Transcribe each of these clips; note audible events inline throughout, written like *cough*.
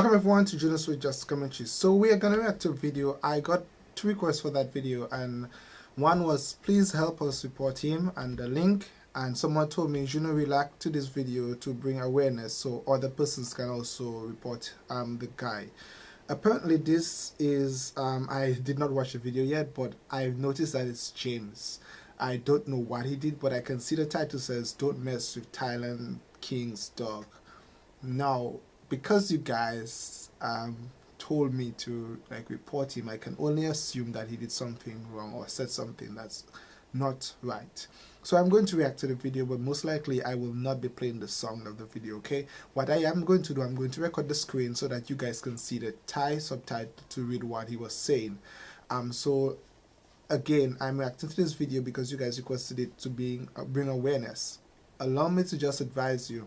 Welcome everyone to Jonas with Just Commentary. So we are gonna react to a video. I got two requests for that video and one was please help us report him and the link and someone told me know react to this video to bring awareness so other persons can also report um, the guy. Apparently this is um, I did not watch the video yet but I've noticed that it's James. I don't know what he did but I can see the title says don't mess with Thailand King's dog. Now because you guys um, told me to like report him, I can only assume that he did something wrong or said something that's not right. So I'm going to react to the video, but most likely I will not be playing the song of the video, okay? What I am going to do, I'm going to record the screen so that you guys can see the Thai subtitle to read what he was saying. Um, so again, I'm reacting to this video because you guys requested it to uh, bring awareness. Allow me to just advise you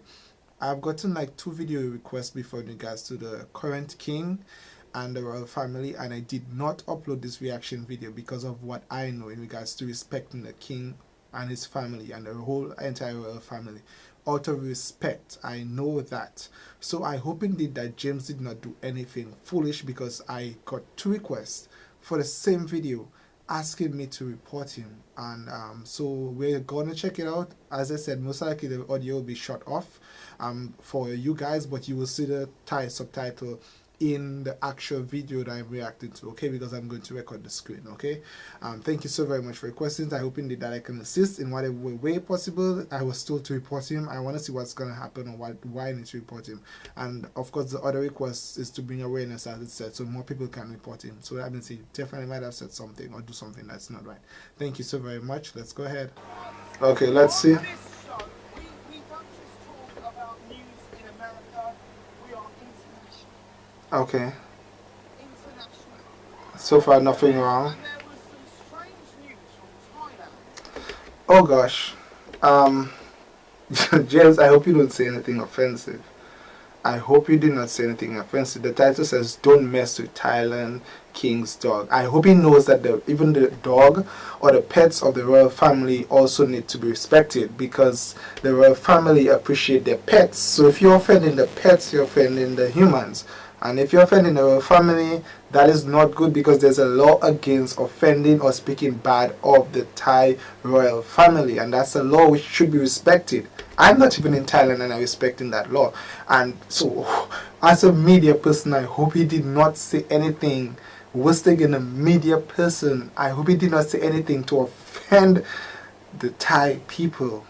I've gotten like two video requests before in regards to the current king and the royal family and I did not upload this reaction video because of what I know in regards to respecting the king and his family and the whole entire royal family. Out of respect I know that. So I hope indeed that James did not do anything foolish because I got two requests for the same video asking me to report him. And um, so we're gonna check it out. As I said most likely the audio will be shut off um, for you guys but you will see the Thai subtitle in the actual video that I'm reacting to, okay? Because I'm going to record the screen, okay? Um, thank you so very much for your questions. I hope indeed that I can assist in whatever way possible. I was told to report him. I want to see what's going to happen or what, why I need to report him. And of course, the other request is to bring awareness, as it said, so more people can report him. So that means he definitely might have said something or do something that's not right. Thank you so very much. Let's go ahead. Okay, let's see. Okay. So far, nothing wrong. Oh gosh. Um, *laughs* James, I hope you don't say anything offensive. I hope you did not say anything offensive. The title says, Don't mess with Thailand King's dog. I hope he knows that the, even the dog or the pets of the royal family also need to be respected because the royal family appreciate their pets. So if you're offending the pets, you're offending the humans. And if you're offending a family, that is not good because there's a law against offending or speaking bad of the Thai royal family. And that's a law which should be respected. I'm not even in Thailand and I'm respecting that law. And so, *sighs* as a media person, I hope he did not say anything worse than a media person. I hope he did not say anything to offend the Thai people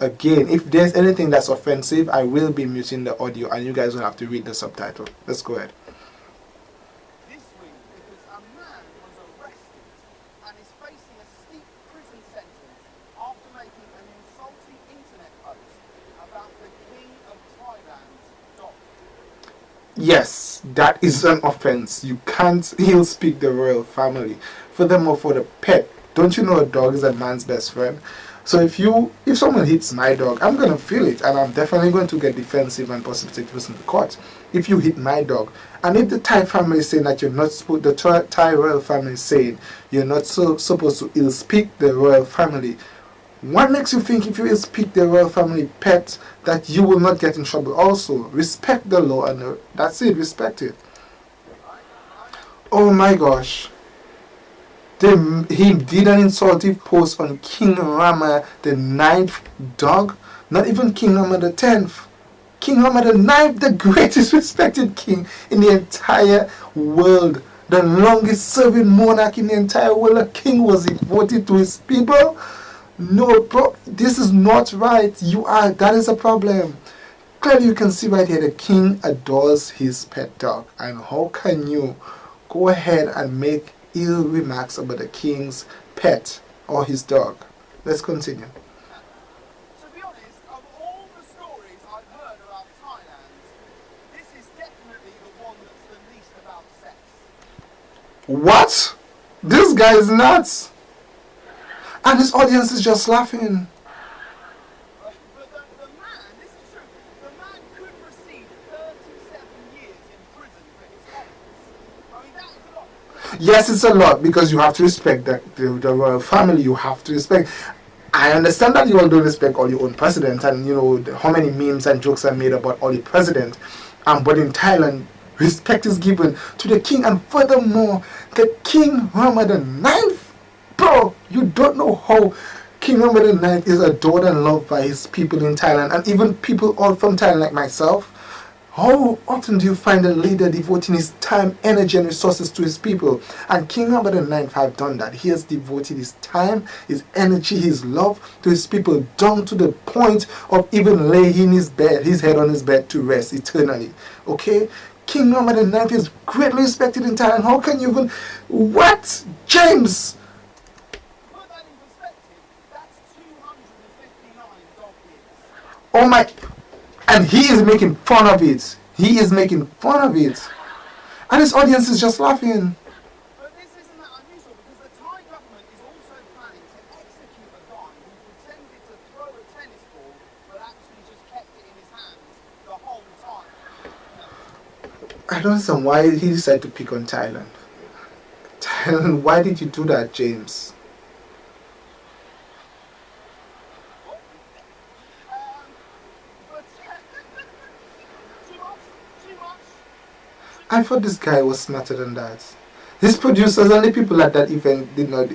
again if there's anything that's offensive I will be muting the audio and you guys will have to read the subtitle. Let's go ahead. This week because a man was arrested and is facing a steep prison sentence after making an insulting internet post about the king of Thailand's dog yes that is an offense. You can't *laughs* ill speak the royal family. Furthermore for the pet don't you know a dog is a man's best friend so if you, if someone hits my dog, I'm going to feel it and I'm definitely going to get defensive and possibly take person to court. If you hit my dog, and if the Thai family is saying that you're not supposed, the Thai royal family is saying you're not so supposed to ill speak the royal family, what makes you think if you ill speak the royal family pet that you will not get in trouble also? Respect the law and that's it, respect it. Oh my gosh. He did an insultive post on King Rama the ninth dog, not even King Rama the tenth. King Rama the ninth, the greatest *laughs* respected king in the entire world, the longest serving monarch in the entire world. A king was devoted to his people. No, bro, this is not right. You are, that is a problem. Clearly, you can see right here the king adores his pet dog. And how can you go ahead and make ill remarks about the king's pet or his dog. Let's continue. To be honest, of all the stories I've heard about Thailand, this is definitely the one that's the least about sex. What? This guy is nuts! And his audience is just laughing. Yes, it's a lot because you have to respect the, the, the royal family. You have to respect. I understand that you all don't respect all your own presidents and you know the, how many memes and jokes are made about all the president. Um, but in Thailand, respect is given to the king, and furthermore, the king Muhammad IX. Bro, you don't know how King Muhammad ninth is adored and loved by his people in Thailand, and even people all from Thailand like myself. How often do you find a leader devoting his time, energy, and resources to his people? And King Muhammad IX have done that. He has devoted his time, his energy, his love to his people, down to the point of even laying his bed, his head on his bed to rest eternally. Okay? King Muhammad IX is greatly respected in Thailand. How can you even what? James! Put that in perspective, that's 259 dog years. Oh my and he is making fun of it. He is making fun of it. And his audience is just laughing. But this isn't that unusual because the Thai government is also planning to execute a guy who pretended to throw a tennis ball but actually just kept it in his hands the whole time. I don't understand why he decided to pick on Thailand. Thailand, why did you do that, James? Um, but too much, too much. I thought this guy was smarter than that. These producers and the people at that event did not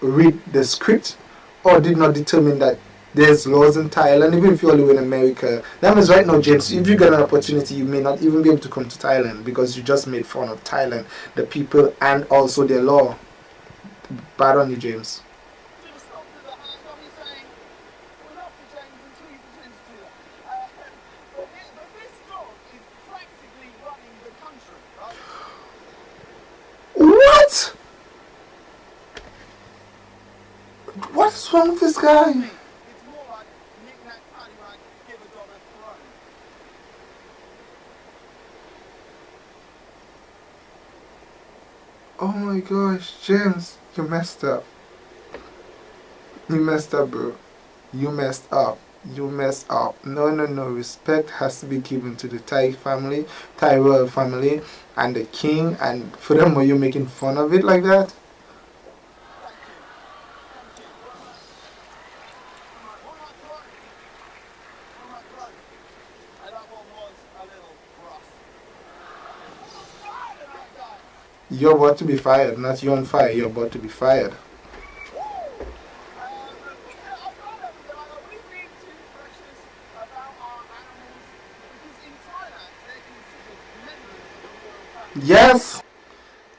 read the script or did not determine that there's laws in Thailand, even if you live in America. That means right now, James, if you get an opportunity, you may not even be able to come to Thailand because you just made fun of Thailand, the people, and also their law. Bad on you, James. Should have stopped at the hand of me saying, we're not for change until you pretend to do that. Uh, but, this, but this dog is practically running the country, right? What? What's wrong with this guy? It's more like knick-knack, paddywhack, give a dog a throne. Oh my gosh, James, you messed up. You messed up, bro. You messed up. You messed up. No, no, no. Respect has to be given to the Thai family, Thai royal family, and the king. And furthermore, you're you making fun of it like that. Thank you. Thank you. One more throne. One more throne. And that one was a little rough. Ah, that guy. You're about to be fired. Not you on fire. You're about to be fired. Yes.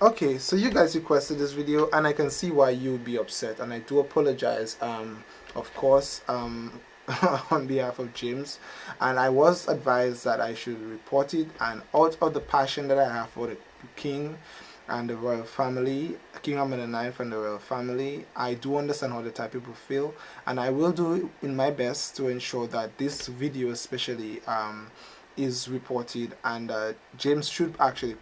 Okay, so you guys requested this video, and I can see why you'd be upset, and I do apologize. Um, of course, um, *laughs* on behalf of James, and I was advised that I should report it, and out of the passion that I have for the king and the royal family, King Ahmed IX and the royal family, I do understand how the Thai people feel, and I will do in my best to ensure that this video, especially. Um, is reported and uh, James should actually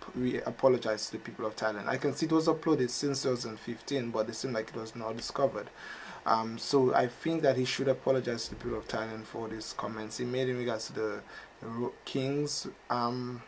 apologize to the people of Thailand. I can see it was uploaded since 2015 but it seemed like it was not discovered. Um, so I think that he should apologize to the people of Thailand for these comments he made in regards to the king's um,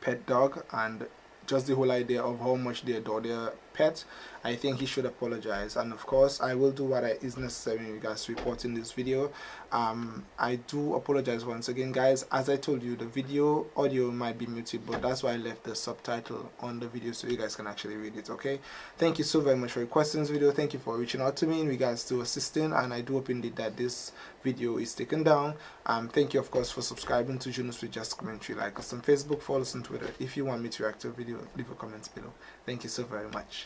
pet dog and just the whole idea of how much they adore their pet I think he should apologize. And of course I will do what is necessary in regards to reporting this video. Um, I do apologize once again guys. As I told you the video audio might be muted but that's why I left the subtitle on the video so you guys can actually read it okay? Thank you so very much for requesting this video. Thank you for reaching out to me in regards to assisting and I do hope indeed that this video is taken down. Um, thank you of course for subscribing to Junos with Just Commentary. Like us on Facebook follow us on Twitter. If you want me to react to a video leave a comment below. Thank you so very much